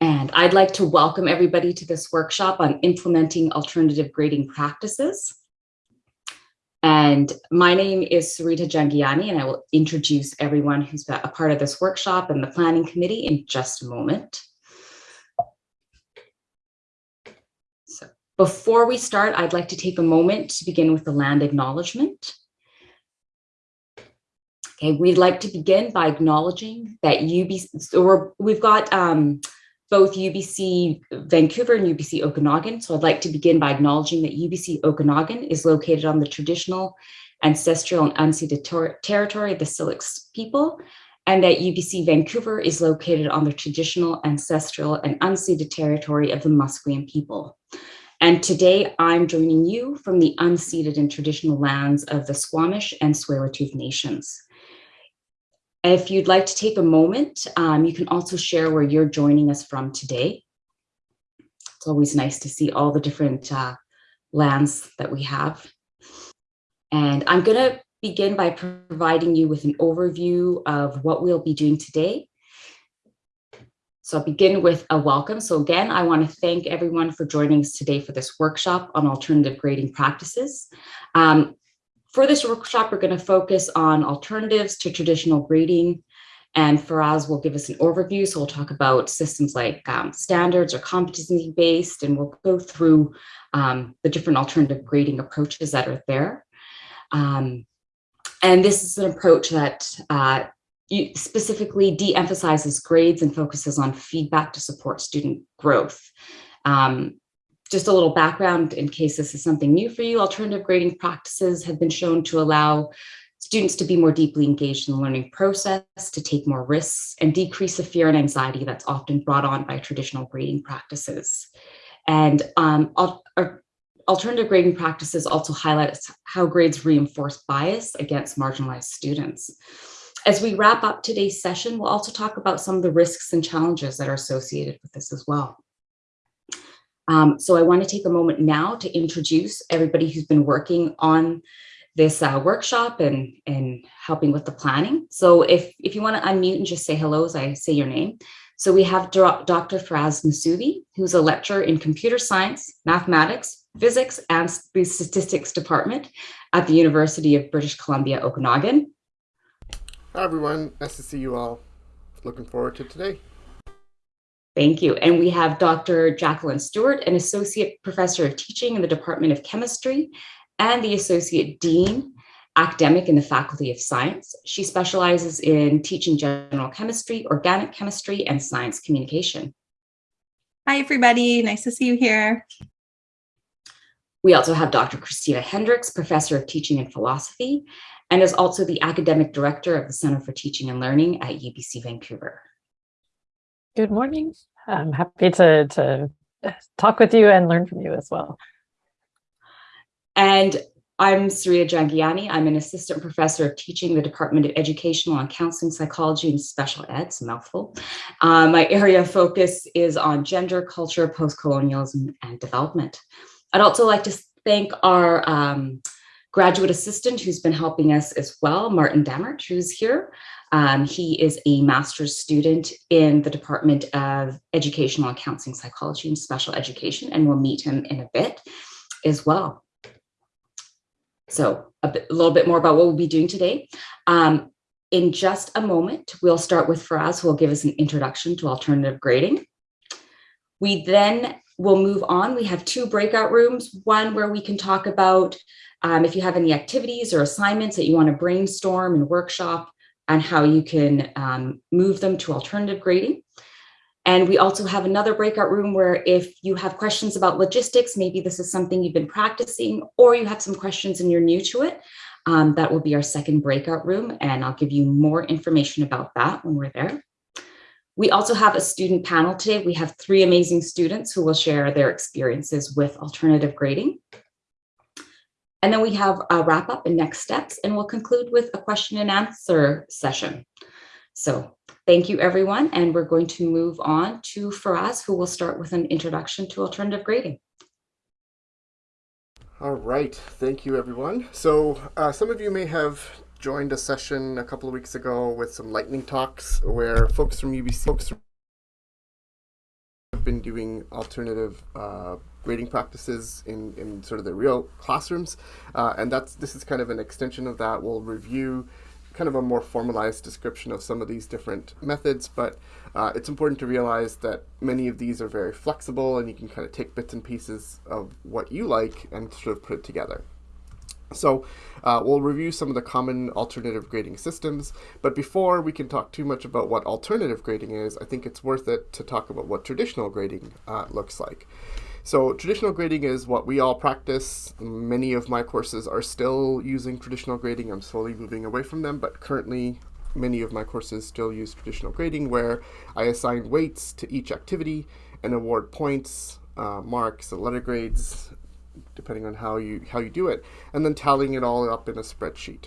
And I'd like to welcome everybody to this workshop on implementing alternative grading practices. And my name is Sarita Jangiani, and I will introduce everyone who's a part of this workshop and the planning committee in just a moment. So before we start, I'd like to take a moment to begin with the land acknowledgement. Okay, we'd like to begin by acknowledging that UBC, so we have got um, both UBC Vancouver and UBC Okanagan. So I'd like to begin by acknowledging that UBC Okanagan is located on the traditional, ancestral and unceded ter territory of the Syilx people, and that UBC Vancouver is located on the traditional, ancestral and unceded territory of the Musqueam people. And today I'm joining you from the unceded and traditional lands of the Squamish and Tsleil-Waututh nations. If you'd like to take a moment, um, you can also share where you're joining us from today. It's always nice to see all the different uh, lands that we have. And I'm going to begin by providing you with an overview of what we'll be doing today. So I'll begin with a welcome. So again, I want to thank everyone for joining us today for this workshop on alternative grading practices. Um, for this workshop, we're going to focus on alternatives to traditional grading. And Firas will give us an overview. So we'll talk about systems like um, standards or competency-based, and we'll go through um, the different alternative grading approaches that are there. Um, and this is an approach that uh, specifically de-emphasizes grades and focuses on feedback to support student growth. Um, just a little background in case this is something new for you, alternative grading practices have been shown to allow students to be more deeply engaged in the learning process, to take more risks, and decrease the fear and anxiety that's often brought on by traditional grading practices. And um, alternative grading practices also highlight how grades reinforce bias against marginalized students. As we wrap up today's session, we'll also talk about some of the risks and challenges that are associated with this as well. Um, so I want to take a moment now to introduce everybody who's been working on this uh, workshop and, and helping with the planning. So if, if you want to unmute and just say hello as I say your name. So we have Dr. Firas Moosvi, who's a lecturer in computer science, mathematics, physics, and statistics department at the University of British Columbia, Okanagan. Hi, everyone. Nice to see you all. Looking forward to today. Thank you. And we have Dr. Jacqueline Stewart, an associate professor of teaching in the Department of Chemistry and the associate dean academic in the Faculty of Science. She specializes in teaching general chemistry, organic chemistry, and science communication. Hi, everybody. Nice to see you here. We also have Dr. Christina Hendricks, professor of teaching and philosophy, and is also the academic director of the Center for Teaching and Learning at UBC Vancouver. Good morning. I'm happy to, to talk with you and learn from you as well. And I'm Surya Jangiani. I'm an assistant professor of teaching the Department of Educational and Counseling Psychology and Special Ed, it's a mouthful. Uh, my area of focus is on gender, culture, post-colonialism, and development. I'd also like to thank our um, graduate assistant who's been helping us as well, Martin Dammert, who's here. Um, he is a master's student in the Department of Educational and Counseling Psychology and Special Education, and we'll meet him in a bit as well. So a, bit, a little bit more about what we'll be doing today. Um, in just a moment, we'll start with Firas, who will give us an introduction to alternative grading. We then will move on. We have two breakout rooms, one where we can talk about um, if you have any activities or assignments that you want to brainstorm and workshop on how you can um, move them to alternative grading. And we also have another breakout room where if you have questions about logistics, maybe this is something you've been practicing, or you have some questions and you're new to it, um, that will be our second breakout room. And I'll give you more information about that when we're there. We also have a student panel today. We have three amazing students who will share their experiences with alternative grading. And then we have a wrap up and next steps, and we'll conclude with a question and answer session. So thank you, everyone. And we're going to move on to Firas, who will start with an introduction to alternative grading. All right. Thank you, everyone. So uh, some of you may have joined a session a couple of weeks ago with some lightning talks where folks from UBC, folks been doing alternative uh, grading practices in, in sort of the real classrooms. Uh, and that's this is kind of an extension of that. We'll review kind of a more formalized description of some of these different methods, but uh, it's important to realize that many of these are very flexible and you can kind of take bits and pieces of what you like and sort of put it together. So uh, we'll review some of the common alternative grading systems, but before we can talk too much about what alternative grading is, I think it's worth it to talk about what traditional grading uh, looks like. So traditional grading is what we all practice. Many of my courses are still using traditional grading. I'm slowly moving away from them, but currently many of my courses still use traditional grading where I assign weights to each activity and award points, uh, marks, and letter grades depending on how you how you do it, and then tallying it all up in a spreadsheet.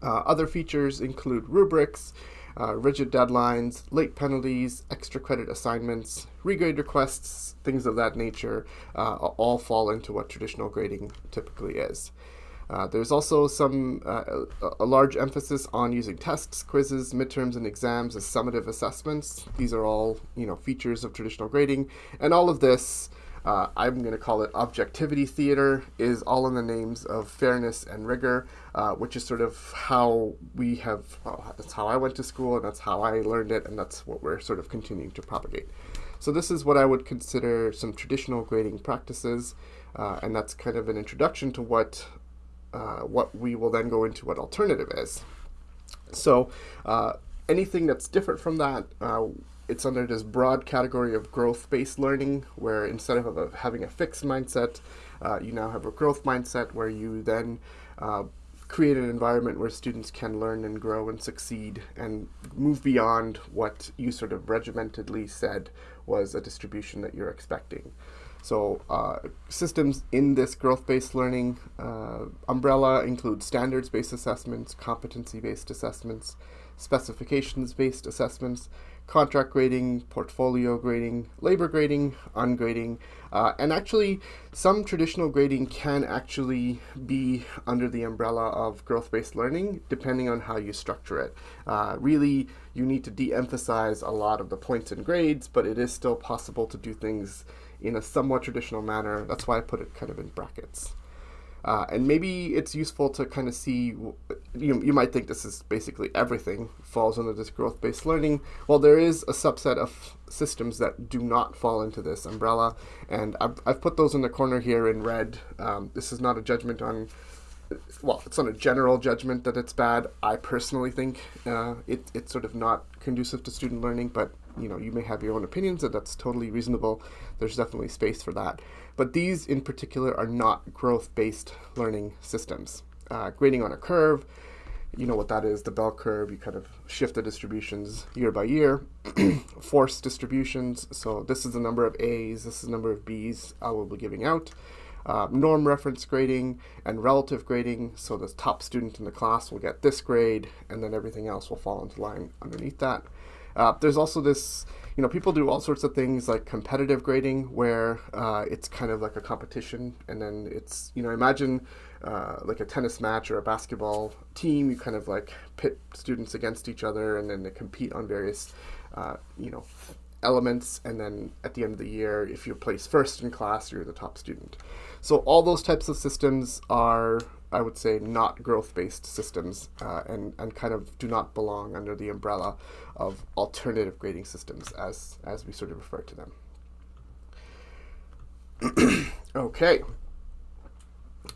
Uh, other features include rubrics, uh, rigid deadlines, late penalties, extra credit assignments, regrade requests, things of that nature, uh, all fall into what traditional grading typically is. Uh, there's also some uh, a large emphasis on using tests, quizzes, midterms, and exams as summative assessments. These are all you know features of traditional grading, and all of this uh, I'm going to call it objectivity theater, is all in the names of fairness and rigor, uh, which is sort of how we have, well, that's how I went to school and that's how I learned it, and that's what we're sort of continuing to propagate. So this is what I would consider some traditional grading practices, uh, and that's kind of an introduction to what, uh, what we will then go into what alternative is. So uh, anything that's different from that, uh, it's under this broad category of growth-based learning, where instead of a, having a fixed mindset, uh, you now have a growth mindset where you then uh, create an environment where students can learn and grow and succeed and move beyond what you sort of regimentedly said was a distribution that you're expecting. So uh, systems in this growth-based learning uh, umbrella include standards-based assessments, competency-based assessments, specifications-based assessments, contract grading, portfolio grading, labor grading, ungrading, uh, and actually some traditional grading can actually be under the umbrella of growth-based learning depending on how you structure it. Uh, really, you need to de-emphasize a lot of the points and grades, but it is still possible to do things in a somewhat traditional manner. That's why I put it kind of in brackets. Uh, and maybe it's useful to kind of see, you, you might think this is basically everything falls under this growth-based learning. Well, there is a subset of systems that do not fall into this umbrella, and I've, I've put those in the corner here in red. Um, this is not a judgment on, well, it's not a general judgment that it's bad. I personally think uh, it, it's sort of not conducive to student learning, but you know, you may have your own opinions, and that's totally reasonable. There's definitely space for that. But these in particular are not growth-based learning systems. Uh, grading on a curve, you know what that is, the bell curve, you kind of shift the distributions year by year. force distributions, so this is the number of A's, this is the number of B's I will be giving out. Uh, norm reference grading and relative grading, so the top student in the class will get this grade, and then everything else will fall into line underneath that. Uh, there's also this, you know, people do all sorts of things like competitive grading where uh, it's kind of like a competition and then it's, you know, imagine uh, like a tennis match or a basketball team, you kind of like pit students against each other and then they compete on various, uh, you know, elements and then at the end of the year if you place first in class you're the top student. So all those types of systems are I would say not growth-based systems uh, and, and kind of do not belong under the umbrella of alternative grading systems as, as we sort of refer to them. okay.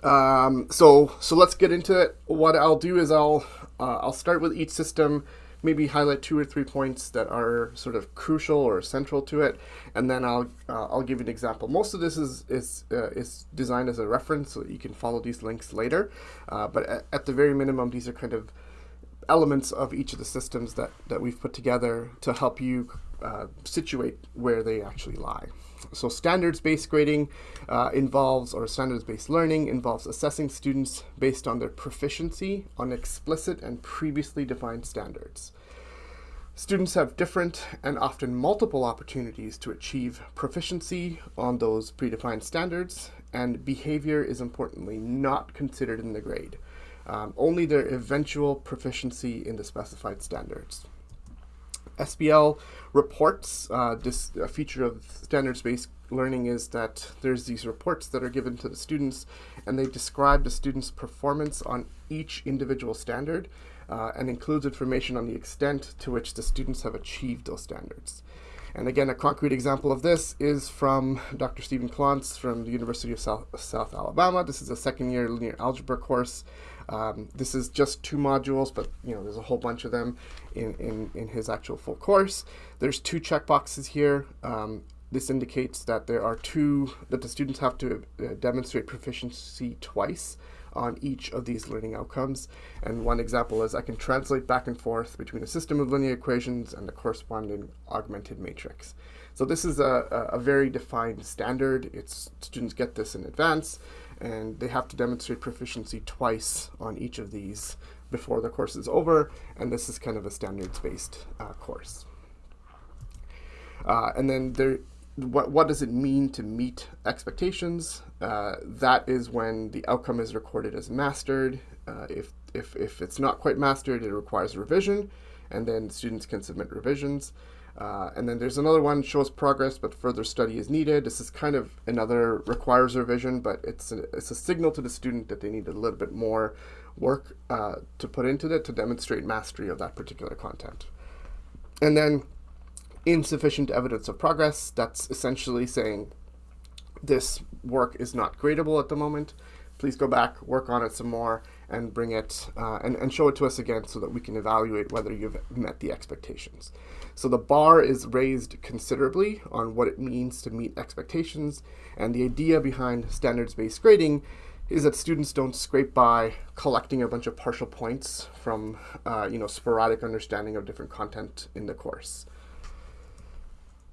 Um, so, so let's get into it. What I'll do is I'll, uh, I'll start with each system maybe highlight two or three points that are sort of crucial or central to it, and then I'll uh, I'll give an example. Most of this is is uh, is designed as a reference, so that you can follow these links later. Uh, but at, at, the very minimum, these are kind of elements of each of the systems that that we've put together to help you uh, situate where they actually lie. So standards-based grading uh, involves, or standards-based learning involves assessing students based on their proficiency on explicit and previously defined standards. Students have different and often multiple opportunities to achieve proficiency on those predefined standards, and behavior is importantly not considered in the grade, um, only their eventual proficiency in the specified standards. SBL reports, uh, this a feature of standards-based learning is that there's these reports that are given to the students and they describe the student's performance on each individual standard uh, and includes information on the extent to which the students have achieved those standards. And again, a concrete example of this is from Dr. Steven Clontz from the University of South, South Alabama. This is a second year linear algebra course. Um, this is just two modules, but you know there's a whole bunch of them in, in, in his actual full course. There's two checkboxes here. Um, this indicates that there are two, that the students have to uh, demonstrate proficiency twice on each of these learning outcomes. And one example is I can translate back and forth between a system of linear equations and the corresponding augmented matrix. So this is a, a very defined standard. It's students get this in advance and they have to demonstrate proficiency twice on each of these before the course is over. And this is kind of a standards-based uh, course. Uh, and then there, what, what does it mean to meet expectations? Uh, that is when the outcome is recorded as mastered. Uh, if, if, if it's not quite mastered, it requires revision, and then students can submit revisions. Uh, and then there's another one, shows progress, but further study is needed. This is kind of another requires revision, but it's a, it's a signal to the student that they need a little bit more work uh, to put into it to demonstrate mastery of that particular content. And then insufficient evidence of progress. That's essentially saying this work is not gradable at the moment. Please go back, work on it some more, and bring it uh, and, and show it to us again so that we can evaluate whether you've met the expectations. So the bar is raised considerably on what it means to meet expectations, and the idea behind standards-based grading is that students don't scrape by collecting a bunch of partial points from uh, you know sporadic understanding of different content in the course.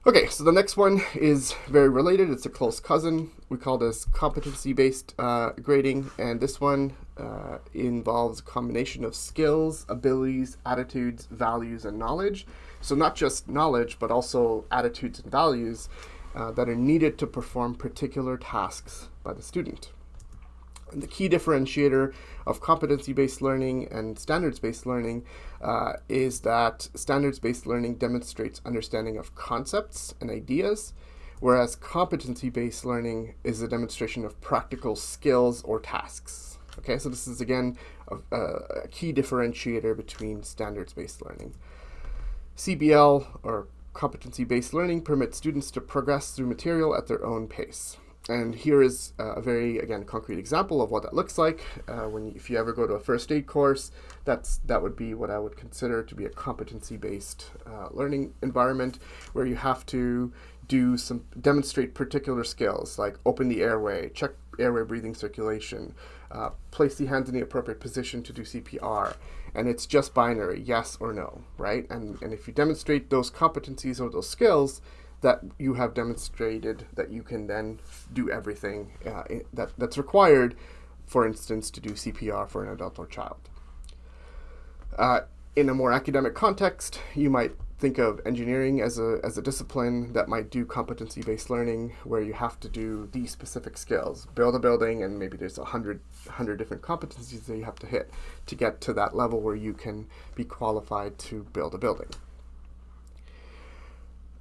Okay, so the next one is very related. It's a close cousin. We call this competency-based uh, grading, and this one uh, involves a combination of skills, abilities, attitudes, values, and knowledge. So not just knowledge, but also attitudes and values uh, that are needed to perform particular tasks by the student. And the key differentiator of competency-based learning and standards-based learning uh, is that standards-based learning demonstrates understanding of concepts and ideas, whereas competency-based learning is a demonstration of practical skills or tasks. Okay, so this is again a, a key differentiator between standards-based learning. CBL, or competency-based learning, permits students to progress through material at their own pace. And here is a very, again, concrete example of what that looks like. Uh, when you, if you ever go to a first aid course, that's that would be what I would consider to be a competency-based uh, learning environment where you have to do some demonstrate particular skills like open the airway, check airway breathing circulation, uh, place the hands in the appropriate position to do CPR, and it's just binary, yes or no, right? And and if you demonstrate those competencies or those skills, that you have demonstrated that you can then do everything uh, that, that's required, for instance, to do CPR for an adult or child. Uh, in a more academic context, you might think of engineering as a, as a discipline that might do competency-based learning where you have to do these specific skills, build a building, and maybe there's a hundred, hundred different competencies that you have to hit to get to that level where you can be qualified to build a building.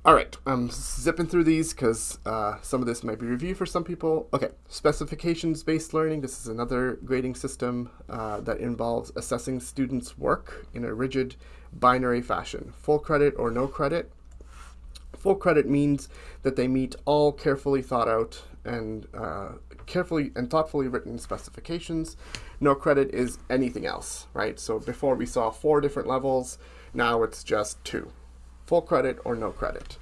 All right, I'm zipping through these because uh, some of this might be review for some people. Okay, specifications-based learning. This is another grading system uh, that involves assessing students' work in a rigid binary fashion, full credit or no credit. Full credit means that they meet all carefully thought out and uh, carefully and thoughtfully written specifications. No credit is anything else, right? So before we saw four different levels, now it's just two full credit or no credit.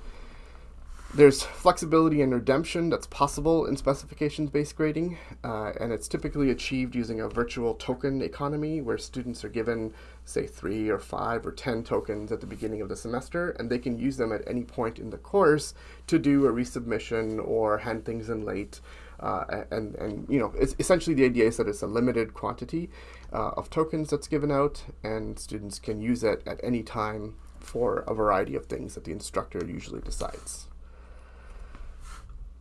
There's flexibility and redemption that's possible in specifications-based grading, uh, and it's typically achieved using a virtual token economy where students are given, say, three or five or 10 tokens at the beginning of the semester, and they can use them at any point in the course to do a resubmission or hand things in late. Uh, and, and, you know, it's essentially the idea is that it's a limited quantity uh, of tokens that's given out, and students can use it at any time for a variety of things that the instructor usually decides.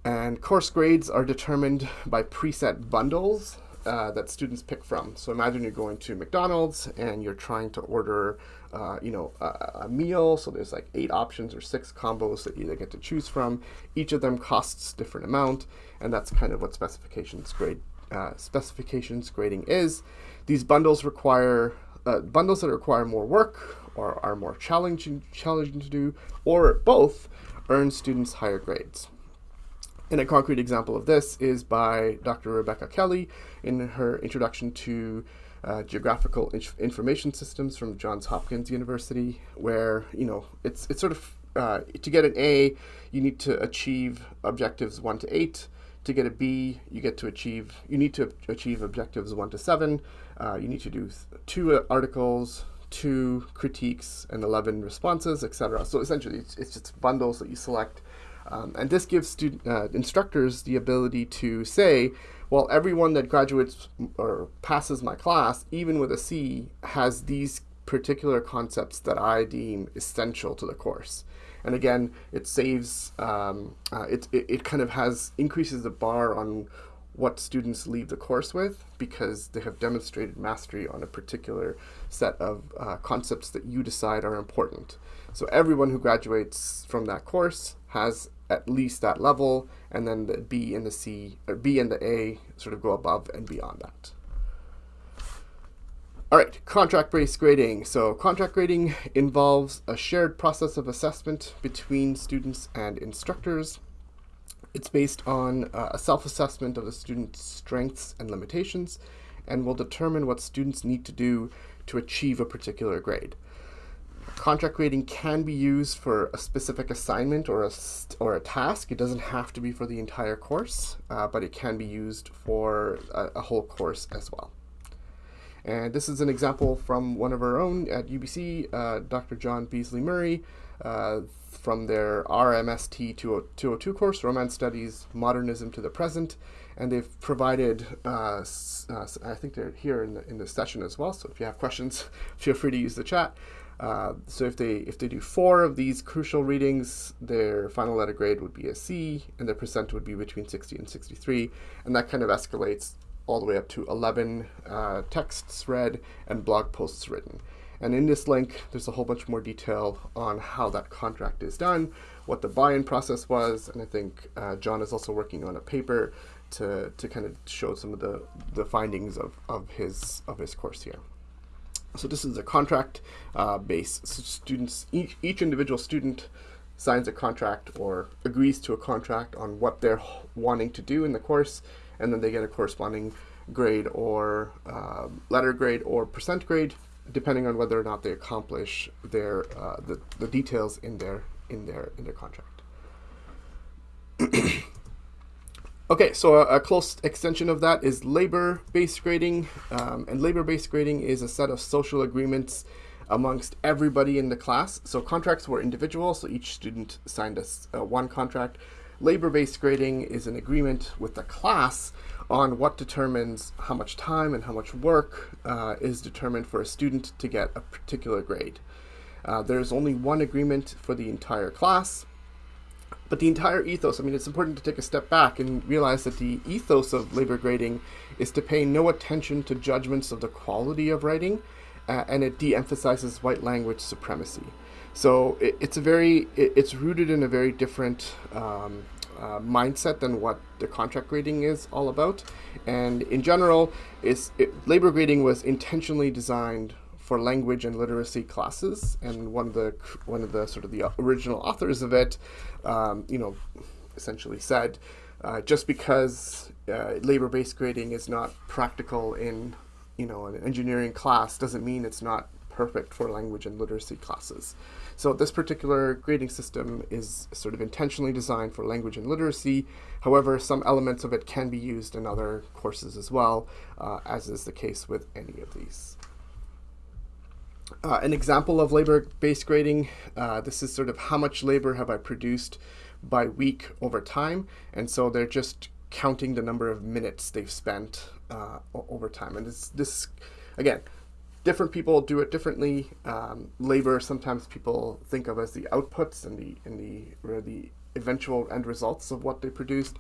And course grades are determined by preset bundles uh, that students pick from. So imagine you're going to McDonald's and you're trying to order, uh, you know, a, a, meal. So there's like eight options or six combos that you get to choose from. Each of them costs different amount, and that's kind of what specifications grade uh, specifications grading is. These bundles require uh, bundles that require more work or are more challenging challenging to do, or both, earn students higher grades. And a concrete example of this is by Dr. Rebecca Kelly in her introduction to uh, geographical inf information systems from Johns Hopkins University, where you know it's it's sort of uh, to get an A, you need to achieve objectives one to eight. To get a B, you get to achieve you need to achieve objectives one to seven. Uh, you need to do two articles, two critiques, and eleven responses, etc. So essentially, it's, it's just bundles that you select um, and this gives student, uh, instructors the ability to say, well, everyone that graduates or passes my class, even with a C, has these particular concepts that I deem essential to the course. And again, it saves, um, uh, it, it, it kind of has, increases the bar on what students leave the course with because they have demonstrated mastery on a particular set of uh, concepts that you decide are important. So everyone who graduates from that course has at least that level, and then the B and the C, or B and the A sort of go above and beyond that. All right, contract-based grading. So contract grading involves a shared process of assessment between students and instructors. It's based on uh, a self-assessment of the student's strengths and limitations and will determine what students need to do to achieve a particular grade. Contract grading can be used for a specific assignment or a, or a task. It doesn't have to be for the entire course, uh, but it can be used for a, a, whole course as well. And this is an example from one of our own at UBC, uh, Dr. Jon Beasley-Murray, uh, from their RMST 202 course, Romance Studies, Modernism to the Present. And they've provided, uh, uh, I think they're here in the, in the session as well, so if you have questions, feel free to use the chat. Uh, so if they if they do four of these crucial readings, their final letter grade would be a C, and their percent would be between 60 and 63, and that kind of escalates all the way up to 11 uh, texts read and blog posts written. And in this link, there's a whole bunch more detail on how that contract is done, what the buy-in process was, and I think uh, Jon is also working on a paper to, to kind of show some of the, the findings of, of, his, of his course here. So this is a contract uh, base. So students, each, each individual student signs a contract or agrees to a contract on what they're wanting to do in the course, and then they get a corresponding grade or uh, letter grade or percent grade, depending on whether or not they accomplish their uh, the, the details in their in their in their contract. Okay, so a, a, close extension of that is labor-based grading, um, and labor-based grading is a set of social agreements amongst everybody in the class. So contracts were individual, so each student signed a, one contract. Labor-based grading is an agreement with the class on what determines how much time and how much work uh, is determined for a student to get a particular grade. Uh, there's only one agreement for the entire class, but the entire ethos, I mean, it's important to take a step back and realize that the ethos of labor grading is to pay no attention to judgments of the quality of writing, uh, and it de-emphasizes white language supremacy. So it, it's a very, it, it's rooted in a very different um, uh, mindset than what the contract grading is all about. And in general, labor grading was intentionally designed for language and literacy classes, and one of the one of the sort of the original authors of it, um, you know, essentially said, uh, just because uh, labor-based grading is not practical in, you know, an engineering class doesn't mean it's not perfect for language and literacy classes. So this particular grading system is sort of intentionally designed for language and literacy. However, some elements of it can be used in other courses as well, uh, as is the case with any of these. Uh, an example of labor-based grading, uh, this is sort of how much labor have I produced by week over time. And so they're just counting the number of minutes they've spent uh, over time. And this, this, again, different people do it differently. Um, labor, sometimes people think of as the outputs and the, and the, the eventual end results of what they produced.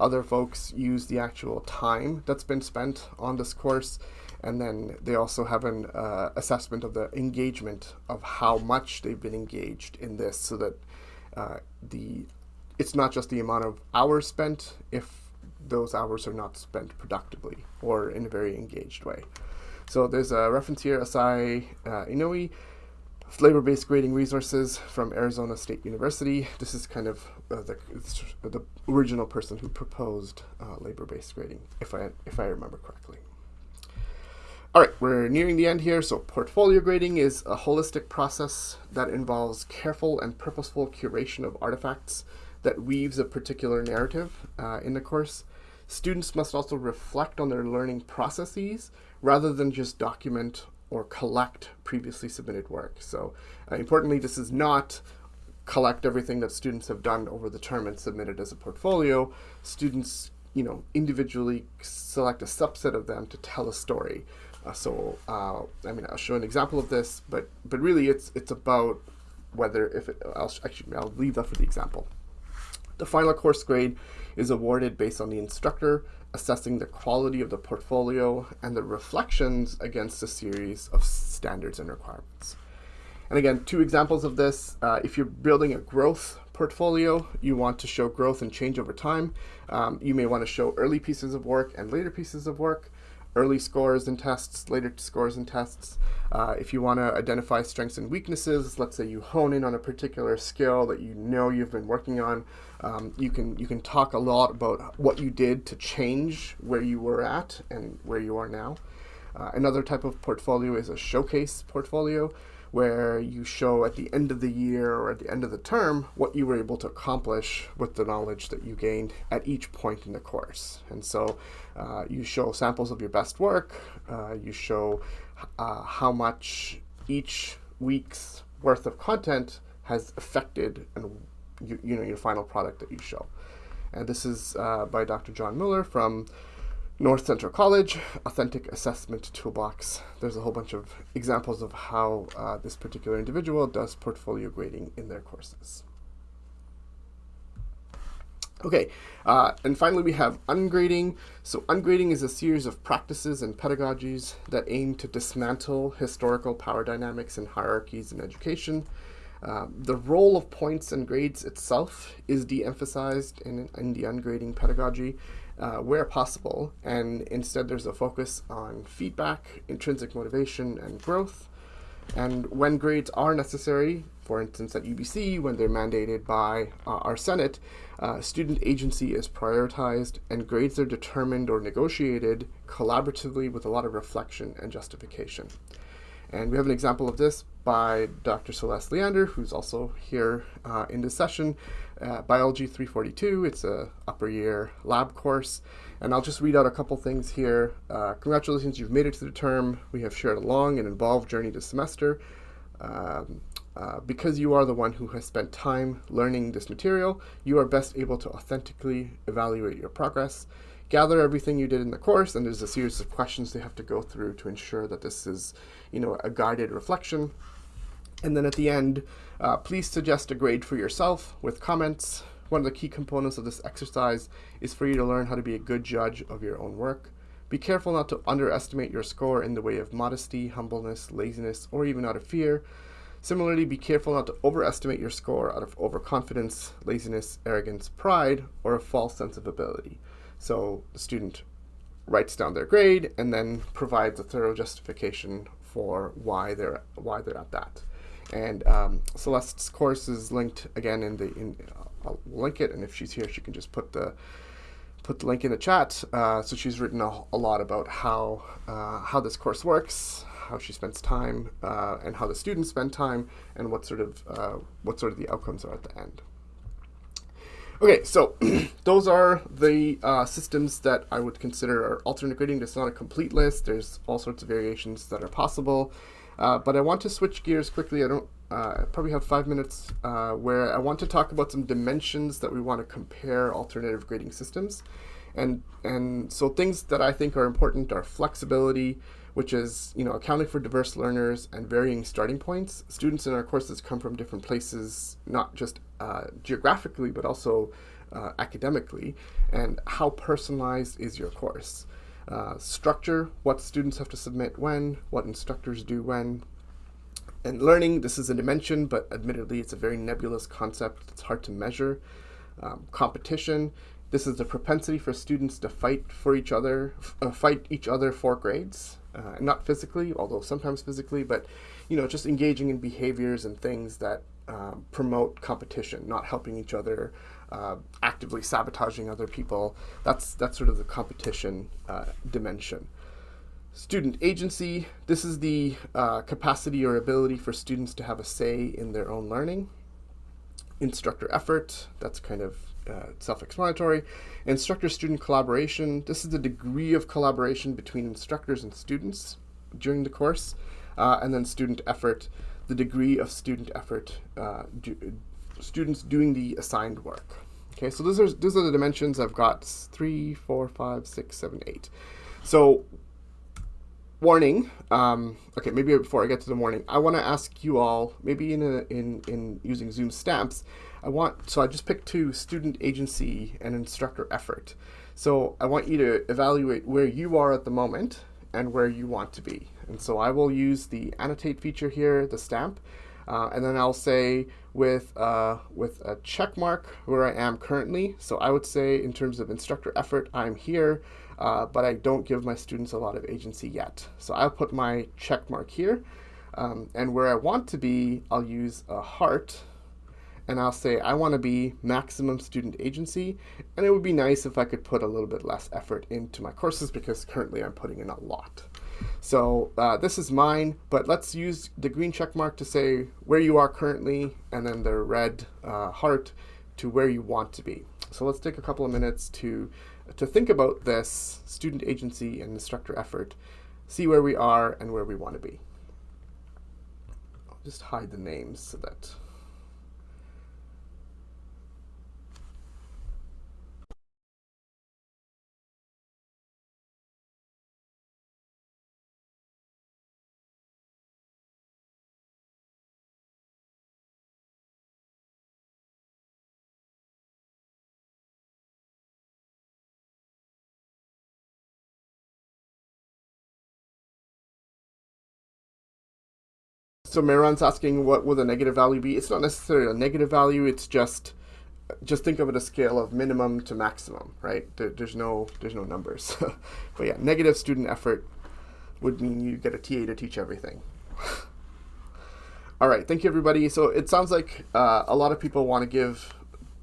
Other folks use the actual time that's been spent on this course. And then they also have an uh, assessment of the engagement of how much they've been engaged in this so that uh, the it's not just the amount of hours spent if those hours are not spent productively or in a very engaged way. So there's a reference here, Asao uh, labor-based grading resources from Arizona State University. This is kind of uh, the, the original person who proposed uh, labor-based grading, if I, if I remember correctly. All right, we're nearing the end here. So portfolio grading is a holistic process that involves careful and purposeful curation of artifacts that weaves a particular narrative uh, in the course. Students must also reflect on their learning processes rather than just document or collect previously submitted work. So uh, importantly, this is not collect everything that students have done over the term and submit it as a portfolio. Students, you know, individually select a subset of them to tell a story. Uh, so, uh, I mean, I'll show an example of this, but but really, it's it's about whether if it, I'll actually I'll leave that for the example. The final course grade is awarded based on the instructor assessing the quality of the portfolio and the reflections against a series of standards and requirements. And again, two examples of this. Uh, if you're building a growth portfolio, you want to show growth and change over time. Um, you may want to show early pieces of work and later pieces of work early scores and tests, later scores and tests. Uh, if you want to identify strengths and weaknesses, let's say you hone in on a particular skill that you know you've been working on, um, you can you can talk a lot about what you did to change where you were at and where you are now. Uh, another type of portfolio is a showcase portfolio where you show at the end of the year or at the end of the term what you were able to accomplish with the knowledge that you gained at each point in the course. And so uh, you show samples of your best work, uh, you show uh, how much each week's worth of content has affected and you, you know your final product that you show. And this is uh, by Dr. Jon Mueller from North Central College, Authentic Assessment Toolbox. There's a whole bunch of examples of how uh, this particular individual does portfolio grading in their courses. Okay, uh, and finally we have ungrading. So ungrading is a series of practices and pedagogies that aim to dismantle historical power dynamics and hierarchies in education. Uh, the role of points and grades itself is de-emphasized in, in the ungrading pedagogy, uh, where possible, and instead there's a focus on feedback, intrinsic motivation, and growth. And when grades are necessary, for instance at UBC, when they're mandated by uh, our Senate, uh, student agency is prioritized and grades are determined or negotiated collaboratively with a lot of reflection and justification. And we have an example of this by Dr. Celeste Leander, who's also here uh, in this session. Biology 342, it's a upper year lab course. And I'll just read out a couple things here. Uh, congratulations, you've made it to the term. We have shared a long and involved journey this semester. Um, uh, because you are the one who has spent time learning this material, you are best able to authentically evaluate your progress gather everything you did in the course, and there's a series of questions they have to go through to ensure that this is, you know, a guided reflection. And then at the end, uh, please suggest a grade for yourself with comments. One of the key components of this exercise is for you to learn how to be a good judge of your own work. Be careful not to underestimate your score in the way of modesty, humbleness, laziness, or even out of fear. Similarly, be careful not to overestimate your score out of overconfidence, laziness, arrogance, pride, or a false sense of ability. So the student writes down their grade and then provides a thorough justification for why they're why they're at that. And um, Celeste's course is linked again in the in. I'll link it, and if she's here, she can just put the put the link in the chat. Uh, so she's written a, a lot about how uh, how this course works, how she spends time, uh, and how the students spend time, and what sort of uh, what sort of the outcomes are at the end. Okay, so those are the uh, systems that I would consider are alternate grading. It's not a complete list. There's all sorts of variations that are possible. Uh, but I want to switch gears quickly. I don't uh, I probably have five minutes uh, where I want to talk about some dimensions that we want to compare alternative grading systems. And, and so things that I think are important are flexibility, which is you know accounting for diverse learners and varying starting points. Students in our courses come from different places, not just uh, geographically, but also uh, academically, and how personalized is your course. Uh, structure, what students have to submit when, what instructors do when, and learning, this is a dimension, but admittedly it's a very nebulous concept. It's hard to measure. Um, competition, this is the propensity for students to fight for each other, uh, fight each other for grades. Uh, not physically, although sometimes physically, but you know, just engaging in behaviors and things that uh, promote competition, not helping each other, uh, actively sabotaging other people. That's that's sort of the competition uh, dimension. Student agency. This is the uh, capacity or ability for students to have a say in their own learning. Instructor effort. That's kind of uh, self-explanatory. Instructor-student collaboration. This is the degree of collaboration between instructors and students during the course. Uh, and then student effort, the degree of student effort, uh, students doing the assigned work. Okay, so those are, those are the dimensions. I've got three, four, five, six, seven, eight. So warning, um, okay, maybe before I get to the warning, I want to ask you all, maybe in, a, in, in using Zoom stamps, I want, so I just picked two, student agency and instructor effort. So I want you to evaluate where you are at the moment and where you want to be. And so I will use the annotate feature here, the stamp, uh, and then I'll say with, uh, with a check mark where I am currently. So I would say in terms of instructor effort, I'm here, uh, but I don't give my students a lot of agency yet. So I'll put my check mark here. Um, and where I want to be, I'll use a heart and I'll say I want to be maximum student agency and it would be nice if I could put a little bit less effort into my courses because currently I'm putting in a lot. So uh, this is mine, but let's use the green check mark to say where you are currently and then the red uh, heart to where you want to be. So let's take a couple of minutes to, to think about this student agency and instructor effort, see where we are and where we want to be. I'll just hide the names so that So Mehran's asking what will the negative value be? It's not necessarily a negative value. It's just just think of it a scale of minimum to maximum, right? There, there's no there's no numbers. but yeah, negative student effort would mean you get a TA to teach everything. All right, thank you everybody. So it sounds like uh, a lot of people want to give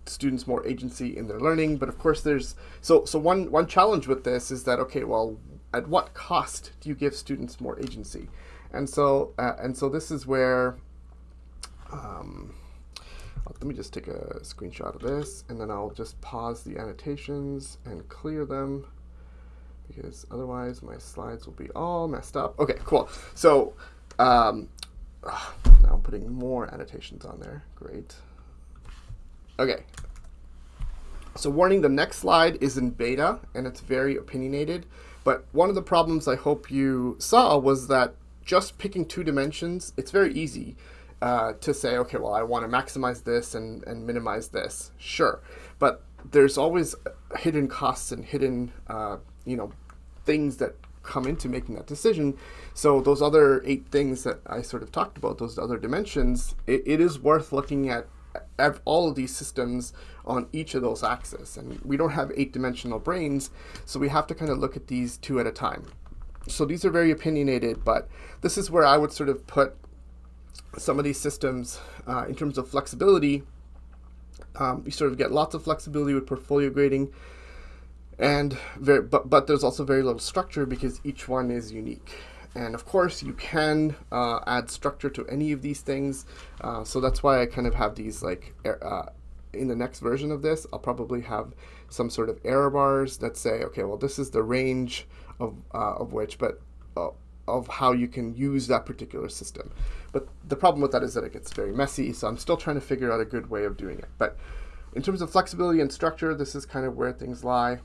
students more agency in their learning, but of course there's so so one one challenge with this is that okay, well, at what cost do you give students more agency? And so, uh, and so this is where, um, let me just take a screenshot of this and then I'll just pause the annotations and clear them because otherwise my slides will be all messed up. Okay, cool. So um, now I'm putting more annotations on there. Great. Okay. So warning, the next slide is in beta and it's very opinionated. But one of the problems I hope you saw was that just picking two dimensions, it's very easy uh, to say, okay, well, I want to maximize this and, and minimize this. Sure. But there's always hidden costs and hidden, uh, you know, things that come into making that decision. So those other eight things that I sort of talked about, those other dimensions, it, it is worth looking at all of these systems on each of those axes. And we don't have eight dimensional brains, so we have to kind of look at these two at a time so these are very opinionated, but this is where I would sort of put some of these systems uh, in terms of flexibility. Um, you sort of get lots of flexibility with portfolio grading, and very, but, but there's also very little structure because each one is unique. And of course, you can uh, add structure to any of these things. Uh, so that's why I kind of have these like, uh, in the next version of this, I'll probably have some sort of error bars that say, okay, well, this is the range of, uh, of which, but uh, of how you can use that particular system. But the problem with that is that it gets very messy, so I'm still trying to figure out a good way of doing it. But in terms of flexibility and structure, this is kind of where things lie.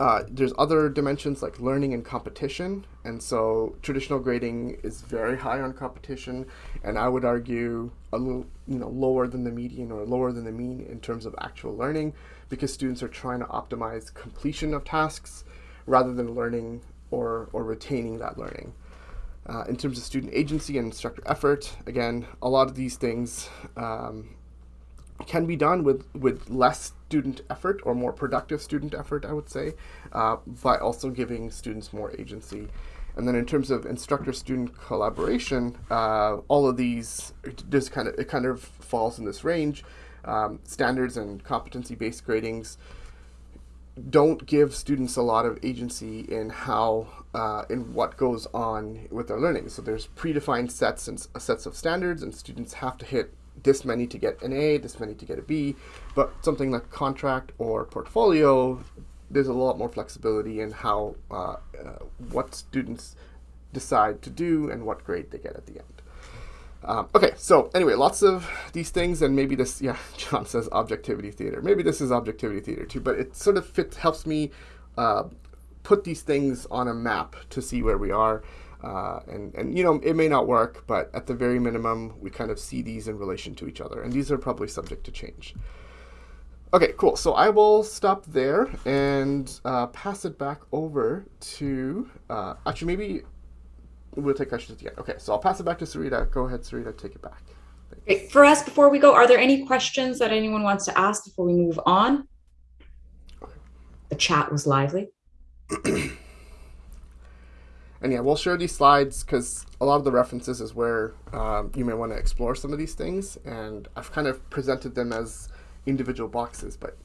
uh, there's other dimensions like learning and competition, and so traditional grading is very high on competition, and I would argue a little, you know, lower than the median or lower than the mean in terms of actual learning, because students are trying to optimize completion of tasks rather than learning or or retaining that learning. Uh, in terms of student agency and instructor effort, again, a lot of these things um, can be done with, with less student effort or more productive student effort, I would say, uh, by also giving students more agency. And then in terms of instructor-student collaboration, uh, all of these just kind of it kind of falls in this range. Um, standards and competency-based gradings don't give students a lot of agency in how uh, in what goes on with their learning. So there's predefined sets and sets of standards, and students have to hit this many to get an A, this many to get a B. But something like contract or portfolio, there's a lot more flexibility in how uh, uh, what students decide to do and what grade they get at the end. Um, okay, so anyway, lots of these things, and maybe this, yeah, Jon says objectivity theater. Maybe this is objectivity theater too, but it sort of fits, helps me uh, put these things on a map to see where we are. Uh, and, and, you know, it may not work, but at the very minimum, we kind of see these in relation to each other. And these are probably subject to change. Okay, cool. So I will stop there and uh, pass it back over to, uh, actually, maybe we'll take questions at the end. Okay, so I'll pass it back to Sarita. Go ahead, Sarita, take it back. Great. Firas, before we go, are there any questions that anyone wants to ask before we move on? The chat was lively. and yeah, we'll share these slides because a lot of the references is where um, you may want to explore some of these things. And I've kind of presented them as individual boxes, but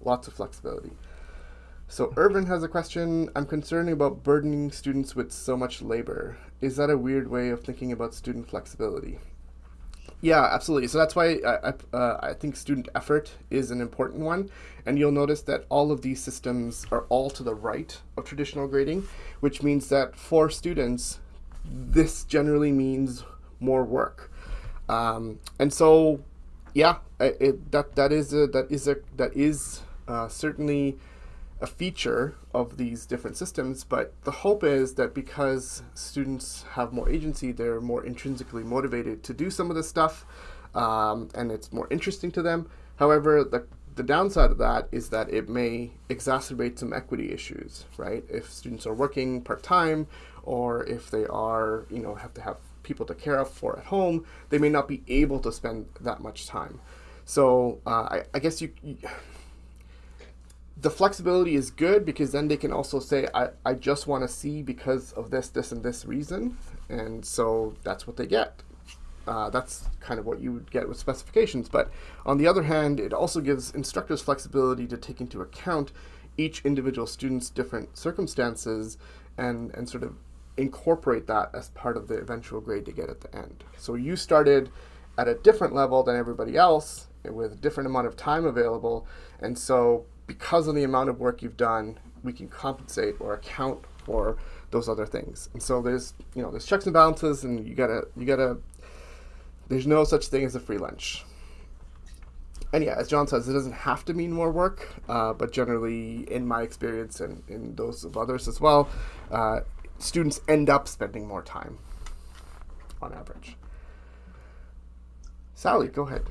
lots of flexibility. So Irvin has a question. I'm concerned about burdening students with so much labor. Is that a weird way of thinking about student flexibility? Yeah, absolutely. So that's why I, I, uh, I, think student effort is an important one. And you'll notice that all of these systems are all to the right of traditional grading, which means that for students, this generally means more work. Um, and so, yeah, it, that that is a, that is a that is uh, certainly a feature of these different systems, but the hope is that because students have more agency, they're more intrinsically motivated to do some of this stuff, um, and it's more interesting to them. However, the, the downside of that is that it may exacerbate some equity issues, right? If students are working part-time, or if they are, you know, have to have people to care for at home, they may not be able to spend that much time. So uh, I, I guess you, you the flexibility is good because then they can also say, I, I just want to see because of this, this, and this reason. And so that's what they get. Uh, that's kind of what you would get with specifications. But on the other hand, it also gives instructors flexibility to take into account each individual student's different circumstances and, and sort of incorporate that as part of the eventual grade to get at the end. So you started at a different level than everybody else with a different amount of time available. And so because of the amount of work you've done, we can compensate or account for those other things. And so there's, you know, there's checks and balances and you gotta, you gotta, there's no such thing as a free lunch. And yeah, as Jon says, it doesn't have to mean more work, uh, but generally, in my experience and in those of others as well, uh, students end up spending more time on average. Sally, go ahead.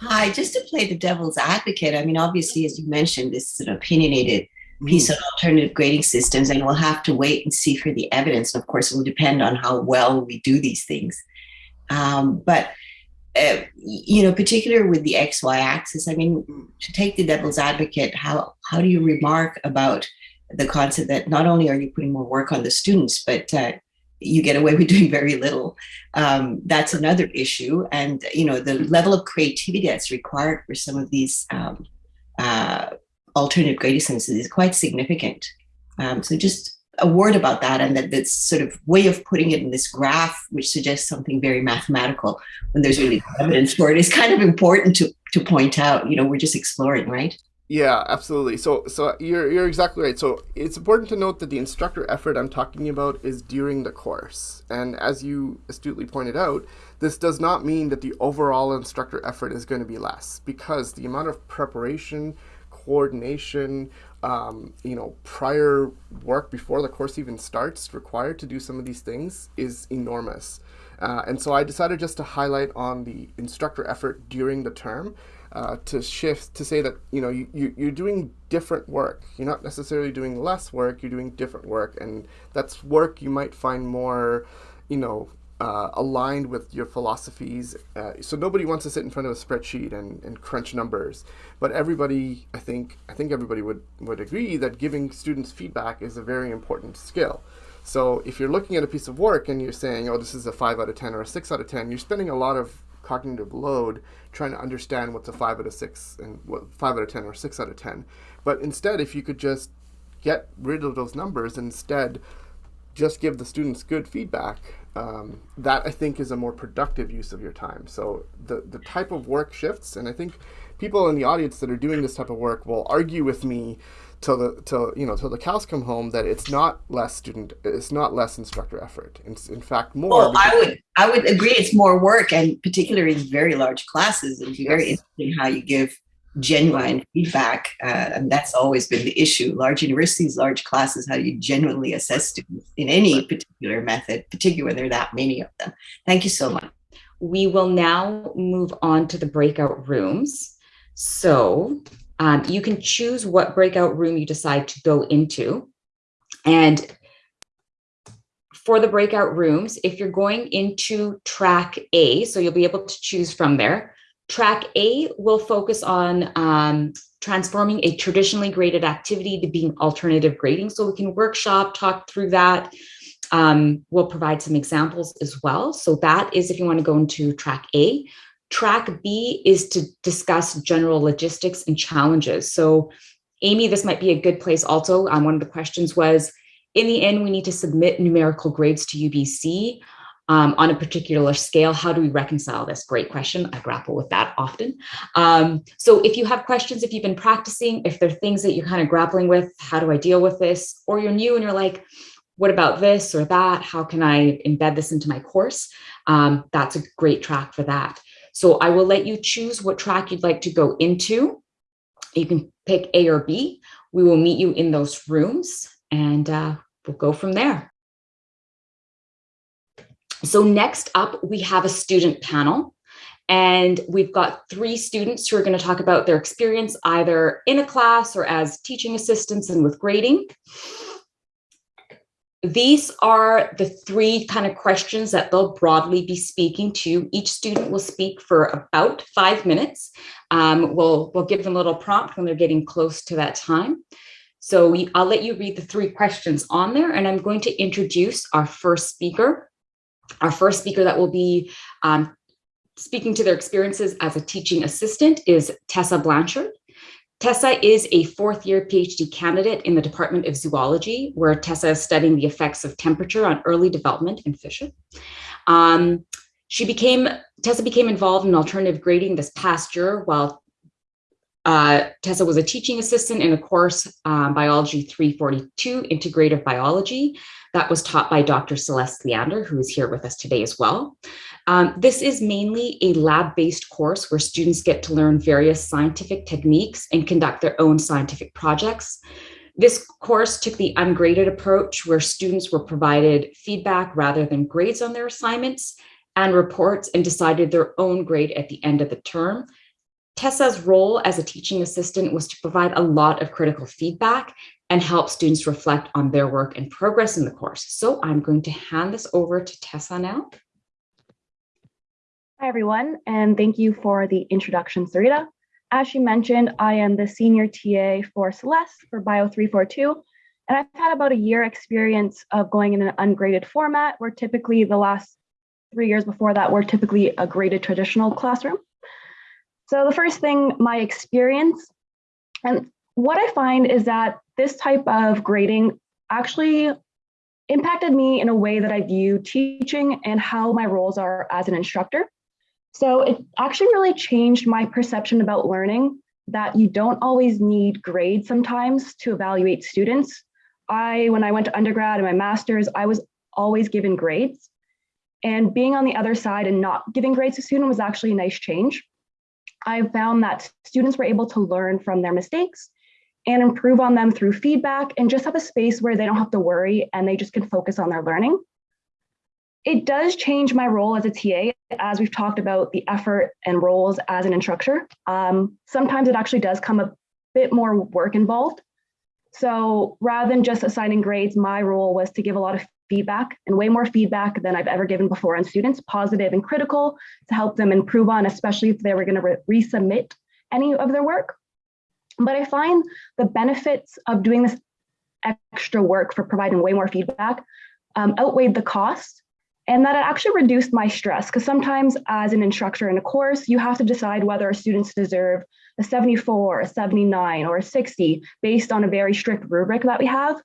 Hi, just to play the devil's advocate, I mean, obviously, as you mentioned, this is an opinionated piece mm. of alternative grading systems, and we'll have to wait and see for the evidence. And of course, it will depend on how well we do these things. Um, but uh, you know, particularly with the X Y axis, I mean, to take the devil's advocate, how how do you remark about the concept that not only are you putting more work on the students, but uh, you get away with doing very little. Um, that's another issue. And, you know, the level of creativity that's required for some of these um, uh, alternative grading systems is quite significant. Um, so just a word about that and that this sort of way of putting it in this graph, which suggests something very mathematical when there's really evidence for it is kind of important to, to point out, you know, we're just exploring, right? Yeah, absolutely. So, so you're you're exactly right. So it's important to note that the instructor effort I'm talking about is during the course, and as you astutely pointed out, this does not mean that the overall instructor effort is going to be less, because the amount of preparation, coordination, um, you know, prior work before the course even starts required to do some of these things is enormous. Uh, and so I decided just to highlight on the instructor effort during the term uh, to shift to say that you know you, you you're doing different work. You're not necessarily doing less work. You're doing different work, and that's work you might find more, you know, uh, aligned with your philosophies. Uh, so nobody wants to sit in front of a spreadsheet and, and crunch numbers, but everybody, I think, I think everybody would would agree that giving students feedback is a very important skill. So if you're looking at a piece of work and you're saying, oh, this is a five out of 10 or a six out of 10, you're spending a lot of cognitive load trying to understand what's a five out of six and what five out of 10 or six out of 10. But instead, if you could just get rid of those numbers, instead, just give the students good feedback, um, that I think is a more productive use of your time. So the, the type of work shifts, and I think people in the audience that are doing this type of work will argue with me till the till you know till the cows come home that it's not less student it's not less instructor effort it's in fact more Well, I would I would agree it's more work and particularly in very large classes. It'd very Yes. interesting how you give genuine feedback. Uh, and that's always been the issue. Large universities, large classes, how do you genuinely assess students in any particular method, particularly when there are that many of them. Thank you so much. We will now move on to the breakout rooms. So um, you can choose what breakout room you decide to go into. And for the breakout rooms, if you're going into track A, so you'll be able to choose from there. Track A will focus on um, transforming a traditionally graded activity to being alternative grading. So we can workshop, talk through that. Um, we'll provide some examples as well. So that is if you want to go into track A. Track B is to discuss general logistics and challenges. So Amy, this might be a good place also. Um, one of the questions was, in the end, we need to submit numerical grades to UBC um, on a particular scale. How do we reconcile this? Great question. I grapple with that often. Um, so if you have questions, if you've been practicing, if there are things that you're kind of grappling with, how do I deal with this? Or you're new and you're like, what about this or that? How can I embed this into my course? Um, that's a great track for that. So I will let you choose what track you'd like to go into. You can pick A or B. We will meet you in those rooms and uh, we'll go from there. So next up, we have a student panel. And we've got three students who are going to talk about their experience either in a class or as teaching assistants and with grading. These are the three kind of questions that they'll broadly be speaking to. Each student will speak for about five minutes. Um, we'll, we'll give them a little prompt when they're getting close to that time. So we, I'll let you read the three questions on there and I'm going to introduce our first speaker. Our first speaker that will be um, speaking to their experiences as a teaching assistant is Tessa Blanchard. Tessa is a fourth year PhD candidate in the Department of Zoology, where Tessa is studying the effects of temperature on early development in fish. Um, she became, Tessa became involved in alternative grading this past year while uh, Tessa was a teaching assistant in a course, um, Biology 342, Integrative Biology, that was taught by Dr. Celeste Leander, who is here with us today as well. Um, this is mainly a lab-based course where students get to learn various scientific techniques and conduct their own scientific projects. This course took the ungraded approach where students were provided feedback rather than grades on their assignments and reports and decided their own grade at the end of the term. Tessa's role as a teaching assistant was to provide a lot of critical feedback and help students reflect on their work and progress in the course. So I'm going to hand this over to Tessa now. Hi, everyone, and thank you for the introduction, Sarita. As she mentioned, I am the senior TA for Celeste for Bio 342, and I've had about a year experience of going in an ungraded format where typically the last three years before that were typically a graded traditional classroom. So the first thing, my experience, and what I find is that this type of grading actually impacted me in a way that I view teaching and how my roles are as an instructor. So it actually really changed my perception about learning that you don't always need grades sometimes to evaluate students. I, when I went to undergrad and my master's, I was always given grades. And being on the other side and not giving grades to students was actually a nice change. I found that students were able to learn from their mistakes and improve on them through feedback and just have a space where they don't have to worry and they just can focus on their learning. It does change my role as a TA, as we've talked about the effort and roles as an instructor. Um, sometimes it actually does come a bit more work involved. So rather than just assigning grades, my role was to give a lot of feedback and way more feedback than I've ever given before on students, positive and critical, to help them improve on, especially if they were going to re resubmit any of their work. But I find the benefits of doing this extra work for providing way more feedback um, outweighed the cost and that it actually reduced my stress because sometimes as an instructor in a course, you have to decide whether students deserve a 74, a 79, or a 60 based on a very strict rubric that we have.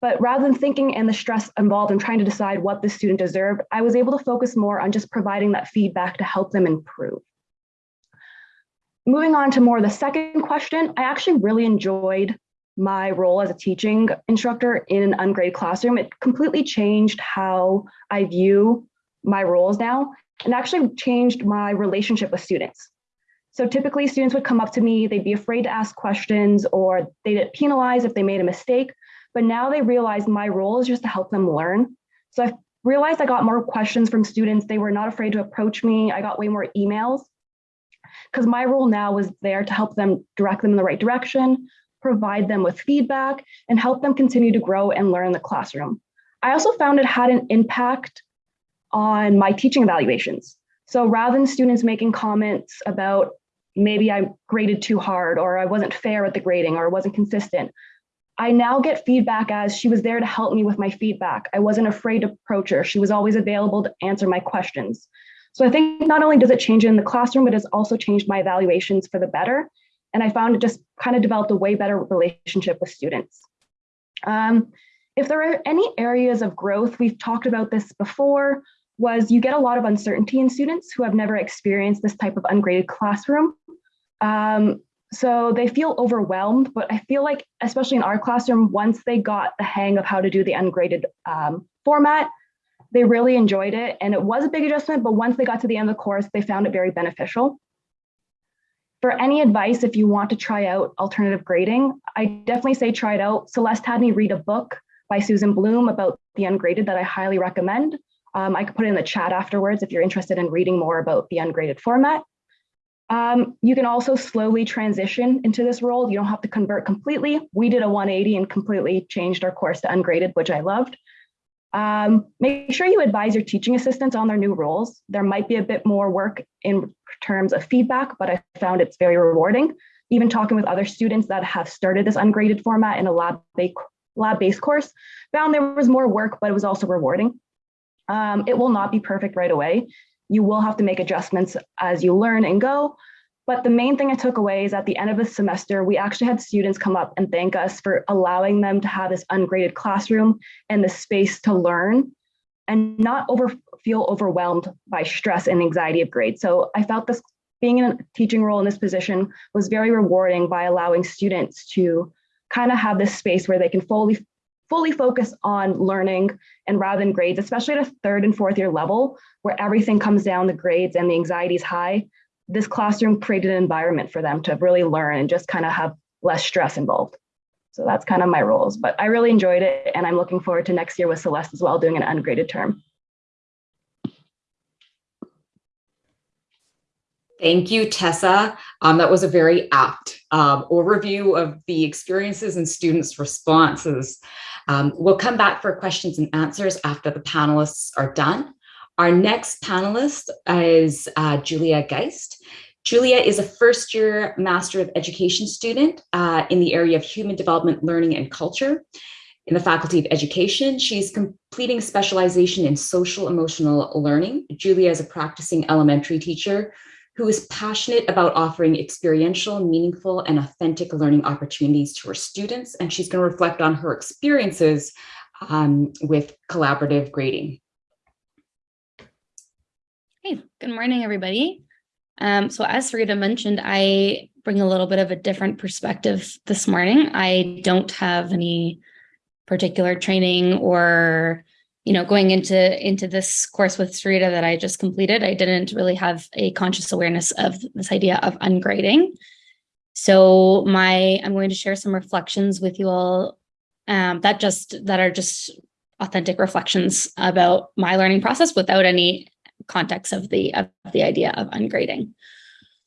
But rather than thinking and the stress involved in trying to decide what the student deserved, I was able to focus more on just providing that feedback to help them improve. Moving on to more the second question, I actually really enjoyed my role as a teaching instructor in an ungraded classroom. It completely changed how I view my roles now and actually changed my relationship with students. So typically students would come up to me, they'd be afraid to ask questions or they'd get penalized if they made a mistake, but now they realize my role is just to help them learn. So I realized I got more questions from students. They were not afraid to approach me. I got way more emails because my role now was there to help them direct them in the right direction, provide them with feedback, and help them continue to grow and learn in the classroom. I also found it had an impact on my teaching evaluations. So rather than students making comments about maybe I graded too hard or I wasn't fair at the grading or wasn't consistent, I now get feedback as she was there to help me with my feedback. I wasn't afraid to approach her. She was always available to answer my questions. So I think not only does it change in the classroom, but it's also changed my evaluations for the better. And I found it just kind of developed a way better relationship with students. Um, if there are any areas of growth, we've talked about this before, was you get a lot of uncertainty in students who have never experienced this type of ungraded classroom. Um, so they feel overwhelmed, but I feel like, especially in our classroom, once they got the hang of how to do the ungraded um, format, they really enjoyed it. And it was a big adjustment, but once they got to the end of the course, they found it very beneficial. For any advice, if you want to try out alternative grading, I definitely say try it out. Celeste had me read a book by Susan Blum about the ungraded that I highly recommend. Um, I could put it in the chat afterwards if you're interested in reading more about the ungraded format. Um, you can also slowly transition into this role. You don't have to convert completely. We did a 180 and completely changed our course to ungraded, which I loved. Um, make sure you advise your teaching assistants on their new roles. There might be a bit more work in terms of feedback, but I found it's very rewarding. Even talking with other students that have started this ungraded format in a lab-based lab course, found there was more work, but it was also rewarding. Um, it will not be perfect right away. You will have to make adjustments as you learn and go, but the main thing I took away is at the end of the semester, we actually had students come up and thank us for allowing them to have this ungraded classroom and the space to learn and not over feel overwhelmed by stress and anxiety of grades. So I felt this being in a teaching role in this position was very rewarding by allowing students to kind of have this space where they can fully fully focus on learning and rather than grades, especially at a third and fourth year level where everything comes down the grades and the anxiety is high this classroom created an environment for them to really learn and just kind of have less stress involved. So that's kind of my roles, but I really enjoyed it and I'm looking forward to next year with Celeste as well, doing an ungraded term. Thank you, Tessa. Um, that was a very apt um, overview of the experiences and students' responses. Um, we'll come back for questions and answers after the panelists are done. Our next panelist is uh, Julia Geist. Julia is a first year Master of Education student uh, in the area of Human Development, Learning and Culture. In the Faculty of Education, she's completing specialization in social emotional learning. Julia is a practicing elementary teacher who is passionate about offering experiential, meaningful, and authentic learning opportunities to her students. And she's gonna reflect on her experiences um, with collaborative grading. Hey, good morning, everybody. Um, so as Rita mentioned, I bring a little bit of a different perspective this morning. I don't have any particular training or, you know, going into into this course with Sarita that I just completed, I didn't really have a conscious awareness of this idea of ungrading. So my, I'm going to share some reflections with you all um, that just that are just authentic reflections about my learning process without any context of the of the idea of ungrading.